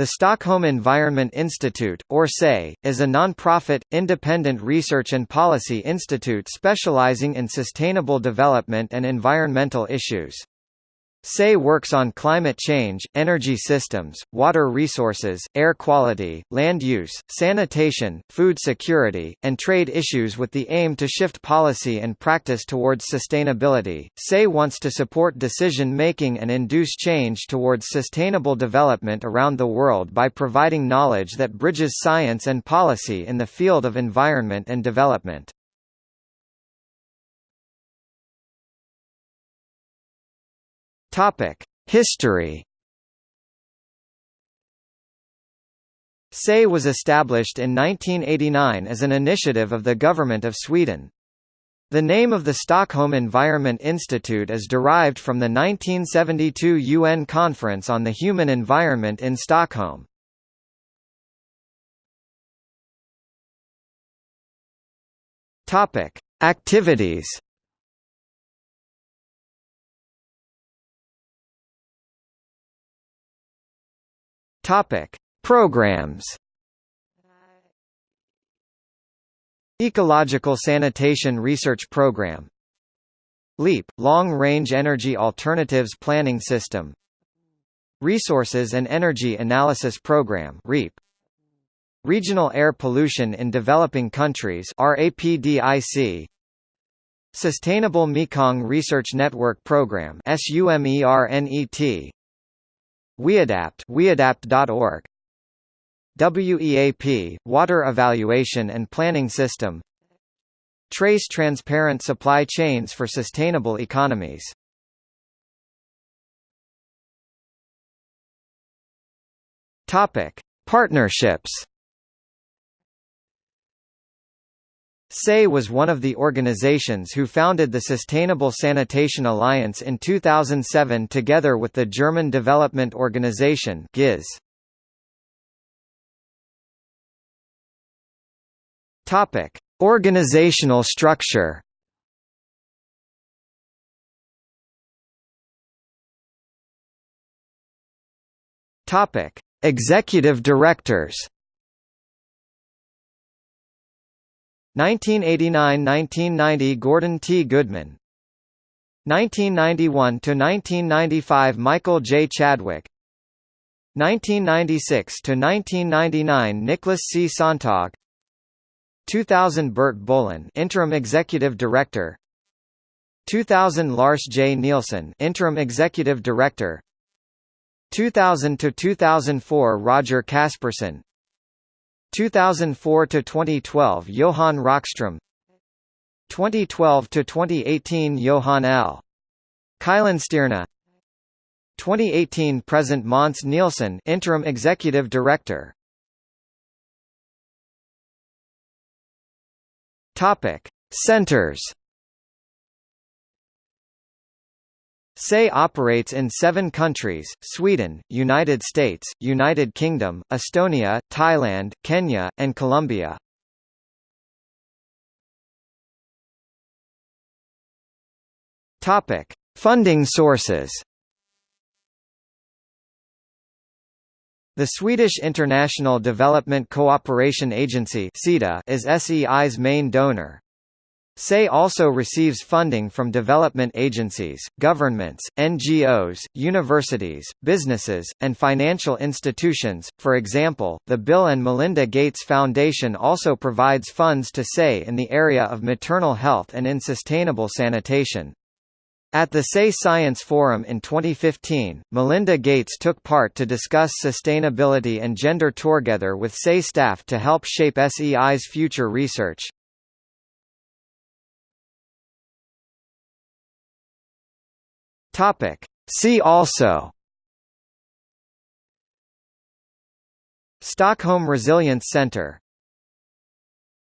The Stockholm Environment Institute, or SEI, is a non-profit, independent research and policy institute specializing in sustainable development and environmental issues. SEI works on climate change, energy systems, water resources, air quality, land use, sanitation, food security, and trade issues with the aim to shift policy and practice towards sustainability. SEI wants to support decision making and induce change towards sustainable development around the world by providing knowledge that bridges science and policy in the field of environment and development. Topic: History. SEI was established in 1989 as an initiative of the Government of Sweden. The name of the Stockholm Environment Institute is derived from the 1972 UN Conference on the Human Environment in Stockholm. Activities Topic: Programs. Ecological Sanitation Research Program. LEAP – Long-Range Energy Alternatives Planning System. Resources and Energy Analysis Program REAP. Regional Air Pollution in Developing Countries RAPIDC Sustainable Mekong Research Network Program SUMERNET WEADAPT weadapt.org WEAP Water Evaluation and Planning System. Trase transparent supply chains for sustainable economies. Topic Partnerships SEI was one of the organizations who founded the Sustainable Sanitation Alliance in 2007 together with the German Development Organization GIZ. Topic: Organizational structure. Topic: Executive Directors. 1989–1990 Gordon T. Goodman 1991–1995 Michael J. Chadwick 1996–1999 Nicholas C. Sonntag 2000 Bert Bolin Interim Executive Director 2000 Lars J. Nilsson Interim Executive Director 2000 to 2004 Roger Kasperson 2004 to 2012 Johan Rockström. 2012 to 2018 Johan L. Kuylenstierna 2018 present Måns Nilsson interim executive director. Topic. Centers SEI operates in seven countries, Sweden, United States, United Kingdom, Estonia, Thailand, Kenya, and Colombia. Funding sources The Swedish International Development Cooperation Agency is SEI's main donor. SEI also receives funding from development agencies, governments, NGOs, universities, businesses, and financial institutions. For example, the Bill and Melinda Gates Foundation also provides funds to SEI in the area of maternal health and in sustainable sanitation. At the SEI Science Forum in 2015, Melinda Gates took part to discuss sustainability and gender together with SEI staff to help shape SEI's future research. Topic. See also Stockholm Resilience Centre